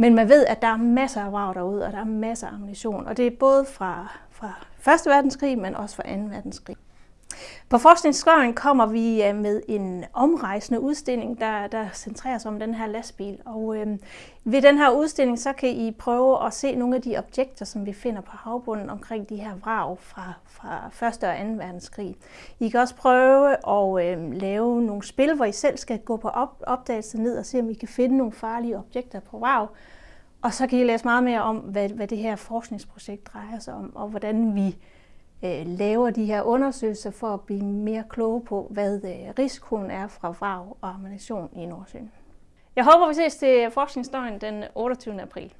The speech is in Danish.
Men man ved, at der er masser af vrag derude, og der er masser af ammunition. Og det er både fra, fra 1. verdenskrig, men også fra 2. verdenskrig. På Forskningsskøjen kommer vi øh, med en omrejsende udstilling, der, der centrerer sig om den her lastbil. Og øh, ved den her udstilling, så kan I prøve at se nogle af de objekter, som vi finder på havbunden omkring de her vrag fra, fra 1. og 2. verdenskrig. I kan også prøve at øh, lave nogle spil, hvor I selv skal gå på op, opdagelse ned og se, om I kan finde nogle farlige objekter på vrag. Og så kan I læse meget mere om, hvad, hvad det her forskningsprojekt drejer sig om, og hvordan vi øh, laver de her undersøgelser for at blive mere kloge på, hvad øh, risikoen er fra vrag og ammunition i Nordsøen. Jeg håber, vi ses til forskningsdøgn den 28. april.